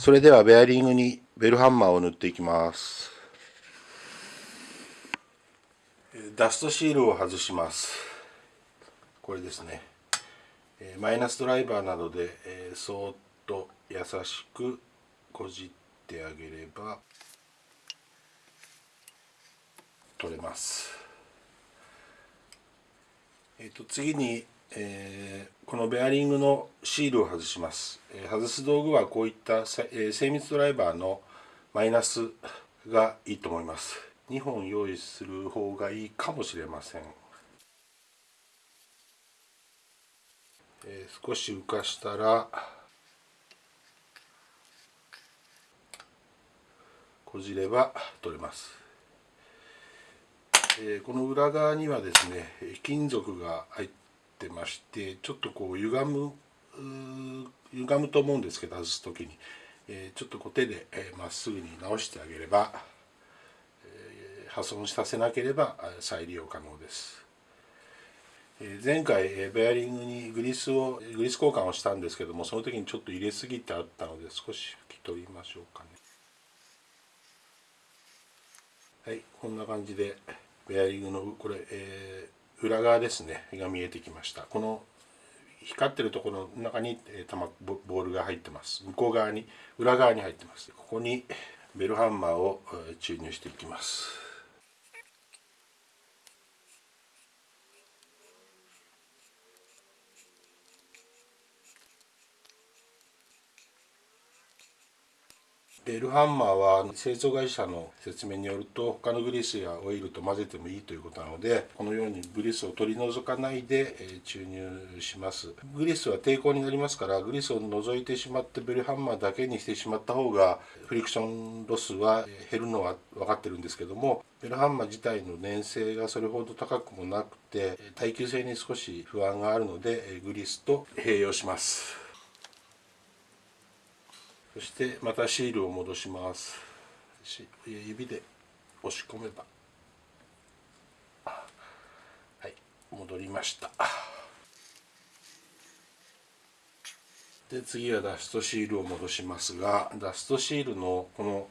それではベアリングにベルハンマーを塗っていきます。ダストシールを外します。これですね。マイナスドライバーなどでそっと優しくこじってあげれば取れます。えーと、次に、えー、このベアリングのシールを外します、えー、外す道具はこういった、えー、精密ドライバーのマイナスがいいと思います。2本用意する方がいいかもしれません、えー、少し浮かしたらこじれば取れます。えー、この裏側にはですね金属が入ってましてちょっとこう歪む歪むと思うんですけど外す時に、えー、ちょっとこう手でま、えー、っすぐに直してあげれば、え破損させなければ再利用可能です。前回ベアリングにグリスをグリス交換をしたんですけどもその時にちょっと入れすぎてあったので少し拭き取りましょうかねはいこんな感じでベアリングのこれ、えー、裏側ですねが見えてきました。この光ってるところの中に、えー、ボールが入ってます。向こう側に裏側に入ってます。ここにベルハンマーを注入していきます。ベルハンマーは製造会社の説明によると他のグリスやオイルと混ぜてもいいということなのでこのようにグリスを取り除かないで注入します。グリスは抵抗になりますからグリスを除いてしまってベルハンマーだけにしてしまった方がフリクションロスは減るのは分かってるんですけどもベルハンマー自体の粘性がそれほど高くもなくて耐久性に少し不安があるのでグリスと併用します。そしてまたシールを戻します。指で押し込めば。はい戻りました。で次はダストシールを戻しますがダストシールのこの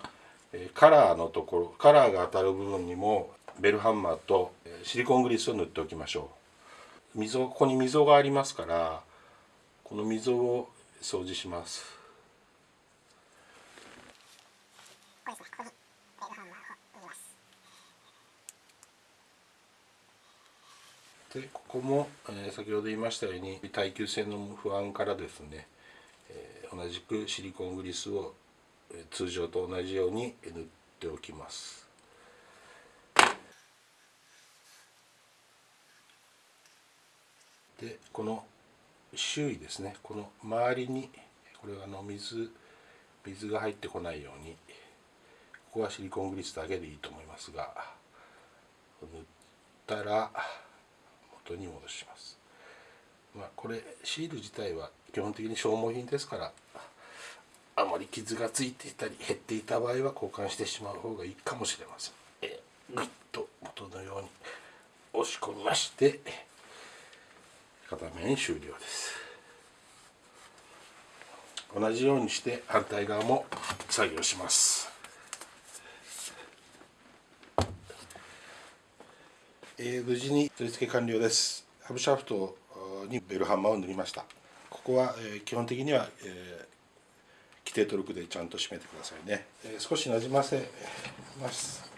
カラーのところカラーが当たる部分にもベルハンマーとシリコングリスを塗っておきましょう。溝ここに溝がありますからこの溝を掃除します。でここも、え、先ほど言いましたように耐久性の不安からですね、え、同じくシリコングリスを、え、通常と同じように塗っておきます。でこの周囲ですねこの周りにこれはの水水が入ってこないようにここはシリコングリスだけでいいと思いますが塗ったら元に戻します。まあ、これシール自体は基本的に消耗品ですからあまり傷がついていたり減っていた場合は交換してしまう方がいいかもしれません。えぐっと元のように押し込みまして片面終了です。同じようにして反対側も作業します。えー、無事に取り付け完了です。ハブシャフトにベルハンマーを塗りました。ここは、えー、基本的には、えー、規定トルクでちゃんと締めてくださいね、えー、少しなじませます。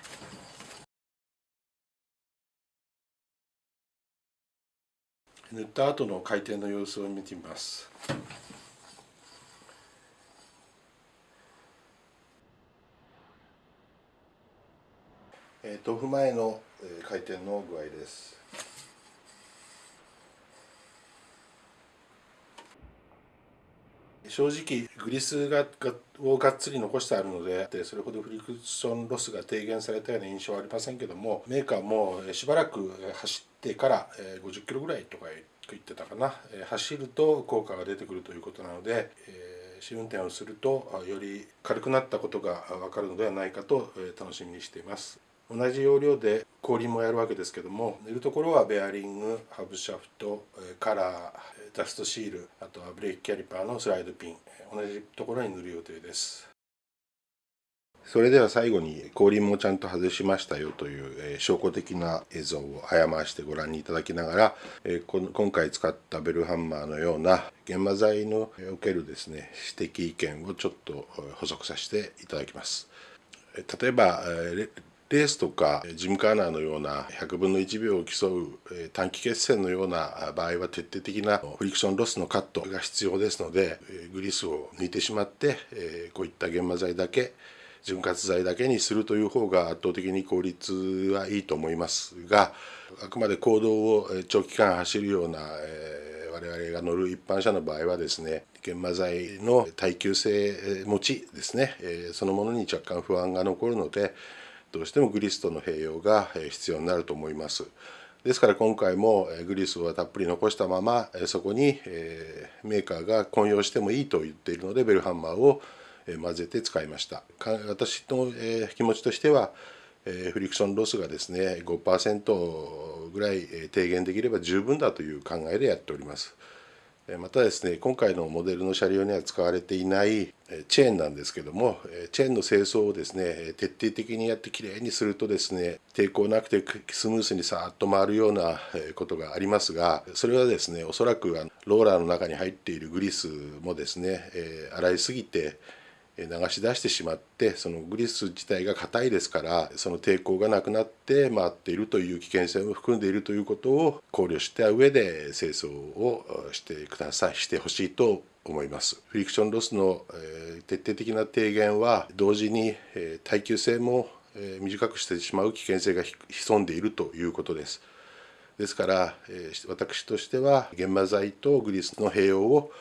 塗った後の回転の様子を見てみます。えー、豆腐前の回転の具合です正直グリスがをがっつり残してあるのでそれほどフリクションロスが低減されたような印象はありませんけどもメーカーもしばらく走ってから50キロぐらいとか言ってたかな走ると効果が出てくるということなので試運転をするとより軽くなったことが分かるのではないかと楽しみにしています。同じ要領で後輪もやるわけですけども塗るところはベアリングハブシャフトカラーダストシールあとはブレーキキャリパーのスライドピン同じところに塗る予定ですそれでは最後に後輪もちゃんと外しましたよという、え証拠的な映像を早回してご覧いただきながら、え今回使ったベルハンマーのような研磨剤のおけるですね指摘意見をちょっと補足させていただきます。例えばレースとかジムカーナーのような100分の1秒を競う短期決戦のような場合は徹底的なフリクションロスのカットが必要ですのでグリスを抜いてしまってこういった研磨剤だけ潤滑剤だけにするという方が圧倒的に効率はいいと思いますがあくまで公道を長期間走るような、我々が乗る一般車の場合はですね研磨剤の耐久性持ちですね、そのものに若干不安が残るのでどうしてもグリスとの併用が必要になると思います。ですから今回もグリスはたっぷり残したままそこにメーカーが混用してもいいと言っているのでベルハンマーを混ぜて使いました私の気持ちとしてはフリクションロスがですね5%ぐらい低減できれば十分だという考えでやっておりますまたですね今回のモデルの車両には使われていないチェーンなんですけどもチェーンの清掃をですね徹底的にやってきれいにするとですね抵抗なくてスムースにさーっと回るようなことがありますがそれはですねおそらくローラーの中に入っているグリスもですね洗いすぎて流し出してしまってそのグリス自体が硬いですからその抵抗がなくなって回っているという危険性も含んでいるということを考慮した上で清掃をしてくださいしてほしいと思います。フリクションロスの、え徹底的な低減は同時に、え耐久性も、え短くしてしまう危険性が潜んでいるということです。ですから、え私としては研磨剤とグリスの併用を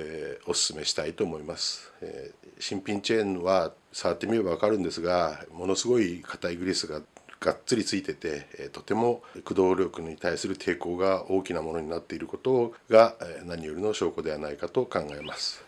えー、お勧めしたいと思います、えー、新品チェーンは触ってみれば分かるんですがものすごい硬いグリスががっつりついてて、えー、とても駆動力に対する抵抗が大きなものになっていることが、えー、何よりの証拠ではないかと考えます。